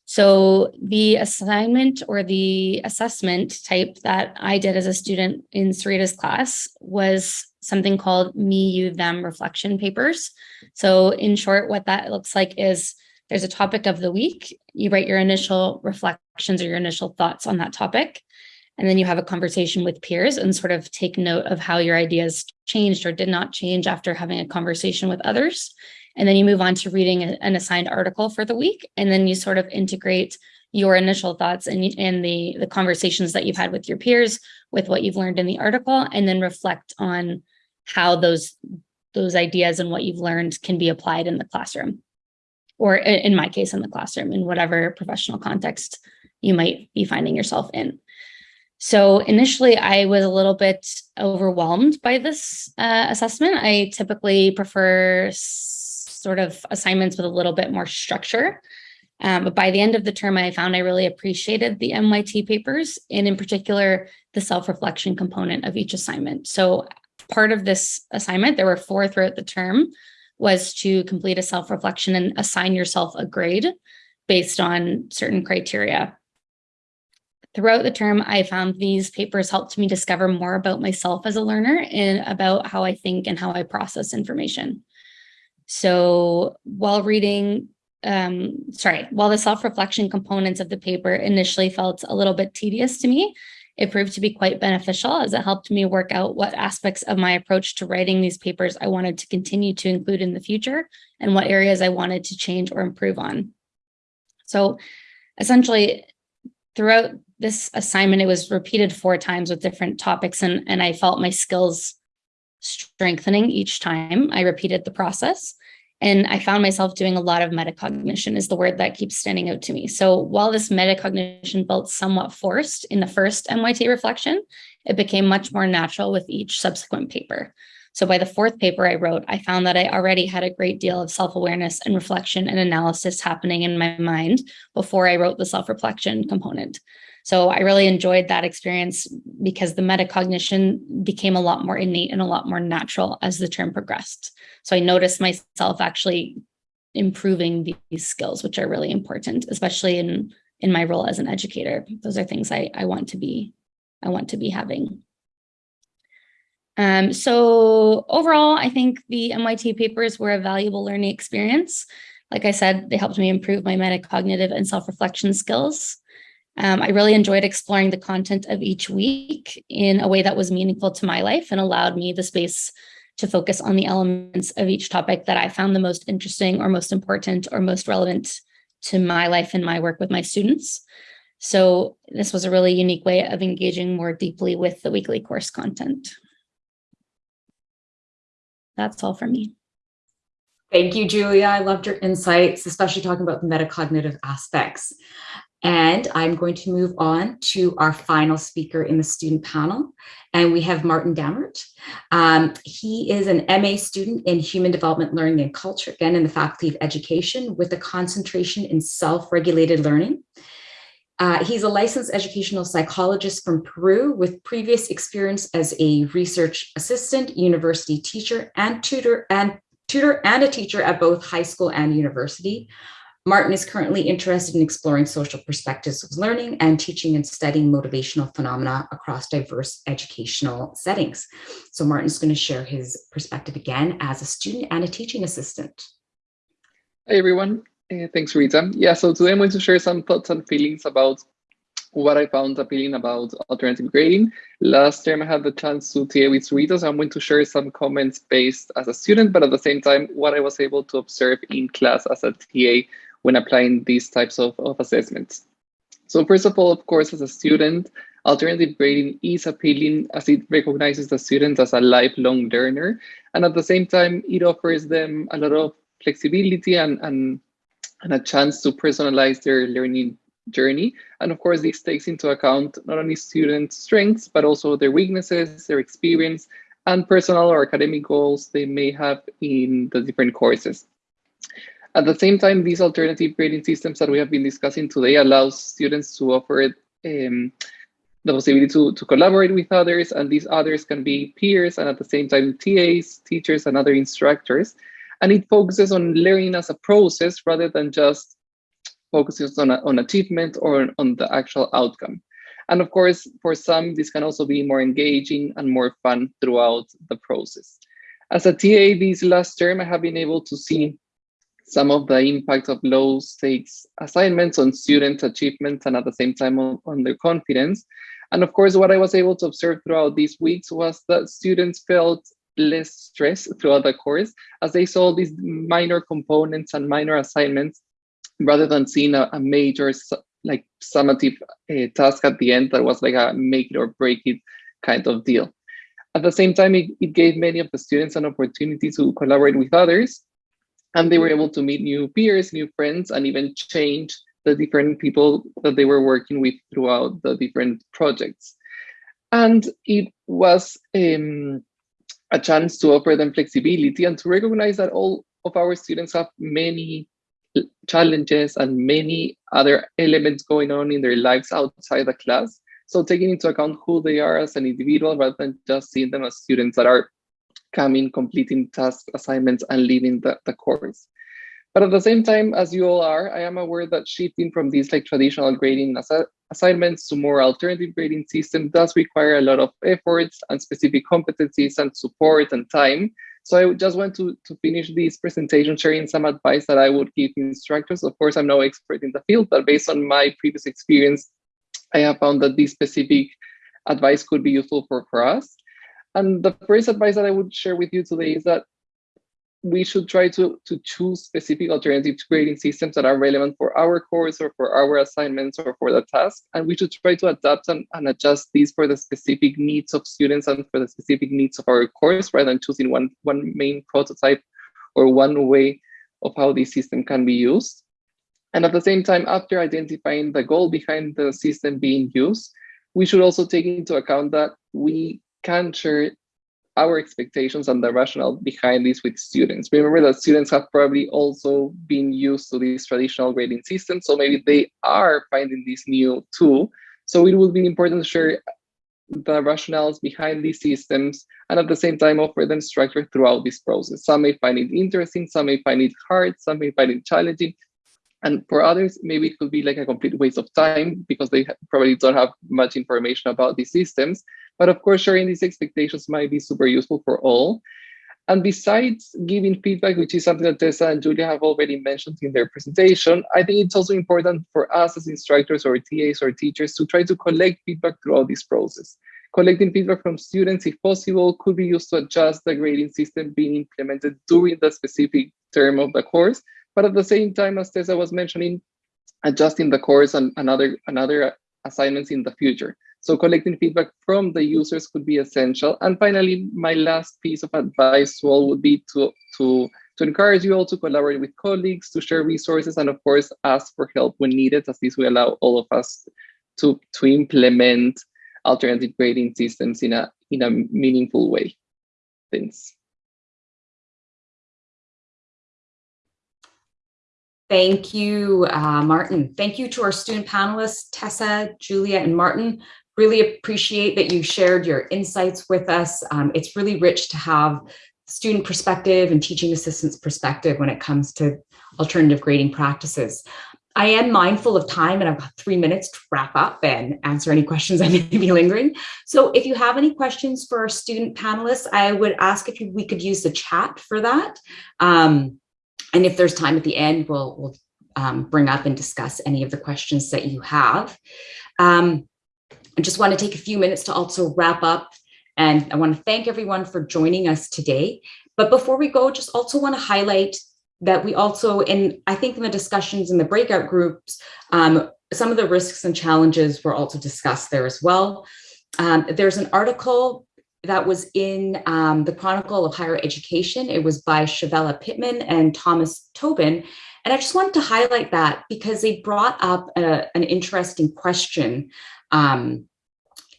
So the assignment or the assessment type that I did as a student in Sarita's class was something called me, you, them reflection papers. So in short, what that looks like is there's a topic of the week. You write your initial reflections or your initial thoughts on that topic. And then you have a conversation with peers and sort of take note of how your ideas changed or did not change after having a conversation with others. And then you move on to reading an assigned article for the week. And then you sort of integrate your initial thoughts and, and the, the conversations that you've had with your peers with what you've learned in the article, and then reflect on how those, those ideas and what you've learned can be applied in the classroom. Or in my case, in the classroom, in whatever professional context you might be finding yourself in. So initially, I was a little bit overwhelmed by this uh, assessment. I typically prefer sort of assignments with a little bit more structure. Um, but by the end of the term, I found I really appreciated the MYT papers and in particular, the self-reflection component of each assignment. So part of this assignment, there were four throughout the term, was to complete a self-reflection and assign yourself a grade based on certain criteria. Throughout the term, I found these papers helped me discover more about myself as a learner and about how I think and how I process information. So while reading, um, sorry, while the self-reflection components of the paper initially felt a little bit tedious to me, it proved to be quite beneficial as it helped me work out what aspects of my approach to writing these papers I wanted to continue to include in the future and what areas I wanted to change or improve on. So essentially, throughout this assignment, it was repeated four times with different topics and, and I felt my skills strengthening each time I repeated the process. And I found myself doing a lot of metacognition is the word that keeps standing out to me. So while this metacognition felt somewhat forced in the first MYT reflection, it became much more natural with each subsequent paper. So by the fourth paper I wrote, I found that I already had a great deal of self-awareness and reflection and analysis happening in my mind before I wrote the self-reflection component. So I really enjoyed that experience because the metacognition became a lot more innate and a lot more natural as the term progressed. So I noticed myself actually improving these skills, which are really important, especially in, in my role as an educator. Those are things I, I want to be, I want to be having. Um, so overall, I think the MIT papers were a valuable learning experience. Like I said, they helped me improve my metacognitive and self-reflection skills. Um, I really enjoyed exploring the content of each week in a way that was meaningful to my life and allowed me the space to focus on the elements of each topic that I found the most interesting or most important or most relevant to my life and my work with my students. So this was a really unique way of engaging more deeply with the weekly course content. That's all for me. Thank you, Julia. I loved your insights, especially talking about the metacognitive aspects. And I'm going to move on to our final speaker in the student panel. And we have Martin Dammert. Um, he is an MA student in Human Development Learning and Culture, again in the Faculty of Education with a concentration in self-regulated learning. Uh, he's a licensed educational psychologist from Peru with previous experience as a research assistant, university teacher, and tutor and tutor and a teacher at both high school and university. Martin is currently interested in exploring social perspectives of learning and teaching and studying motivational phenomena across diverse educational settings. So Martin's going to share his perspective again as a student and a teaching assistant. Hey everyone, uh, thanks Rita. Yeah, so today I'm going to share some thoughts and feelings about what I found appealing about alternative grading. Last term I had the chance to TA with Rita, so I'm going to share some comments based as a student, but at the same time, what I was able to observe in class as a TA when applying these types of, of assessments. So first of all, of course, as a student, alternative grading is appealing as it recognizes the student as a lifelong learner. And at the same time, it offers them a lot of flexibility and, and, and a chance to personalize their learning journey. And of course, this takes into account not only student strengths, but also their weaknesses, their experience, and personal or academic goals they may have in the different courses. At the same time, these alternative grading systems that we have been discussing today allows students to offer um, the possibility to, to collaborate with others, and these others can be peers and at the same time TAs, teachers, and other instructors. And it focuses on learning as a process rather than just focuses on, on achievement or on the actual outcome. And of course, for some, this can also be more engaging and more fun throughout the process. As a TA this last term, I have been able to see some of the impact of low stakes assignments on student achievements and at the same time on, on their confidence. And of course, what I was able to observe throughout these weeks was that students felt less stress throughout the course as they saw these minor components and minor assignments rather than seeing a, a major like summative uh, task at the end that was like a make it or break it kind of deal. At the same time, it, it gave many of the students an opportunity to collaborate with others and they were able to meet new peers, new friends, and even change the different people that they were working with throughout the different projects. And it was um, a chance to offer them flexibility and to recognize that all of our students have many challenges and many other elements going on in their lives outside the class. So taking into account who they are as an individual rather than just seeing them as students that are coming, completing task assignments and leaving the, the course. But at the same time, as you all are, I am aware that shifting from these like traditional grading assi assignments to more alternative grading system does require a lot of efforts and specific competencies and support and time. So I just want to, to finish this presentation sharing some advice that I would give instructors. Of course, I'm no expert in the field, but based on my previous experience, I have found that this specific advice could be useful for, for us. And the first advice that I would share with you today is that we should try to, to choose specific alternative grading systems that are relevant for our course or for our assignments or for the task. And we should try to adapt and, and adjust these for the specific needs of students and for the specific needs of our course rather than choosing one, one main prototype or one way of how this system can be used. And at the same time, after identifying the goal behind the system being used, we should also take into account that we can share our expectations and the rationale behind this with students. Remember that students have probably also been used to this traditional grading system, so maybe they are finding this new tool. So it will be important to share the rationales behind these systems and at the same time offer them structure throughout this process. Some may find it interesting, some may find it hard, some may find it challenging, and for others, maybe it could be like a complete waste of time because they probably don't have much information about these systems. But of course, sharing these expectations might be super useful for all. And besides giving feedback, which is something that Tessa and Julia have already mentioned in their presentation, I think it's also important for us as instructors or TAs or teachers to try to collect feedback throughout this process. Collecting feedback from students, if possible, could be used to adjust the grading system being implemented during the specific term of the course but at the same time, as Tessa was mentioning, adjusting the course and, and other, and other assignments in the future. So collecting feedback from the users could be essential. And finally, my last piece of advice all would be to, to, to encourage you all to collaborate with colleagues, to share resources, and of course, ask for help when needed, as this will allow all of us to, to implement alternative grading systems in a, in a meaningful way. Thanks. Thank you, uh, Martin. Thank you to our student panelists, Tessa, Julia, and Martin. Really appreciate that you shared your insights with us. Um, it's really rich to have student perspective and teaching assistants perspective when it comes to alternative grading practices. I am mindful of time and I've got three minutes to wrap up and answer any questions I may be lingering. So if you have any questions for our student panelists, I would ask if we could use the chat for that. Um, and if there's time at the end, we'll, we'll um, bring up and discuss any of the questions that you have. Um, I just want to take a few minutes to also wrap up and I want to thank everyone for joining us today. But before we go, just also want to highlight that we also, in I think in the discussions in the breakout groups, um, some of the risks and challenges were also discussed there as well. Um, there's an article that was in um, the Chronicle of Higher Education. It was by Chavella Pittman and Thomas Tobin. And I just wanted to highlight that because they brought up a, an interesting question um,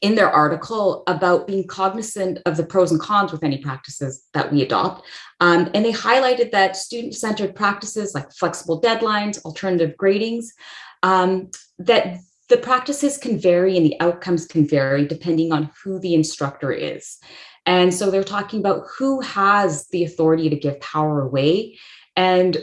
in their article about being cognizant of the pros and cons with any practices that we adopt. Um, and they highlighted that student-centered practices like flexible deadlines, alternative gradings, um, that the practices can vary and the outcomes can vary depending on who the instructor is. And so they're talking about who has the authority to give power away and,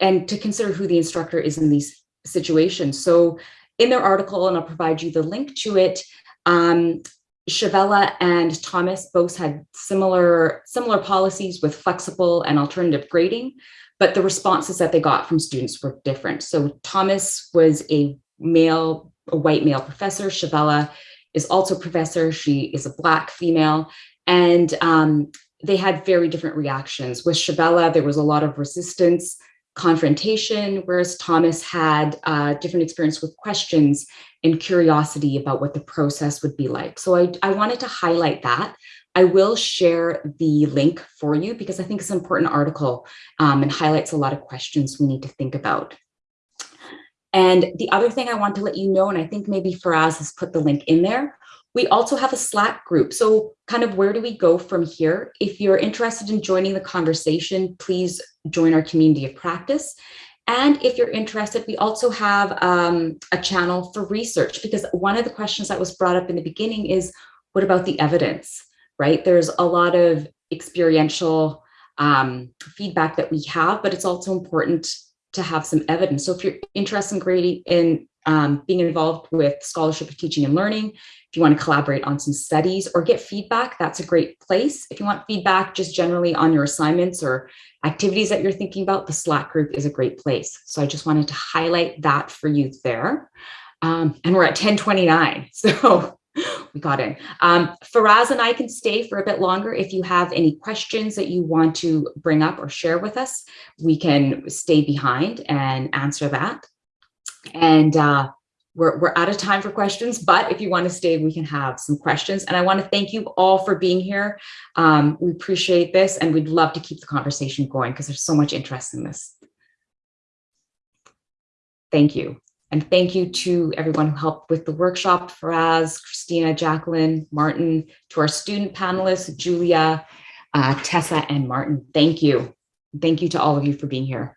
and to consider who the instructor is in these situations. So in their article, and I'll provide you the link to it, um, Chavella and Thomas both had similar, similar policies with flexible and alternative grading, but the responses that they got from students were different. So Thomas was a male, a white male professor. Chavella is also professor. She is a black female. And um, they had very different reactions. With Chavella, there was a lot of resistance, confrontation, whereas Thomas had a uh, different experience with questions and curiosity about what the process would be like. So I, I wanted to highlight that. I will share the link for you because I think it's an important article um, and highlights a lot of questions we need to think about. And the other thing I want to let you know, and I think maybe Firas has put the link in there, we also have a Slack group. So kind of where do we go from here? If you're interested in joining the conversation, please join our community of practice. And if you're interested, we also have um, a channel for research because one of the questions that was brought up in the beginning is, what about the evidence, right? There's a lot of experiential um, feedback that we have, but it's also important to have some evidence. So if you're interested in in um, being involved with scholarship of teaching and learning, if you want to collaborate on some studies or get feedback, that's a great place. If you want feedback just generally on your assignments or activities that you're thinking about, the Slack group is a great place. So I just wanted to highlight that for you there. Um, and we're at 1029, so we got in. Um, Firas and I can stay for a bit longer. If you have any questions that you want to bring up or share with us, we can stay behind and answer that. And uh, we're, we're out of time for questions, but if you want to stay, we can have some questions. And I want to thank you all for being here. Um, we appreciate this and we'd love to keep the conversation going because there's so much interest in this. Thank you. And thank you to everyone who helped with the workshop, Firas, Christina, Jacqueline, Martin, to our student panelists, Julia, uh, Tessa, and Martin. Thank you. Thank you to all of you for being here.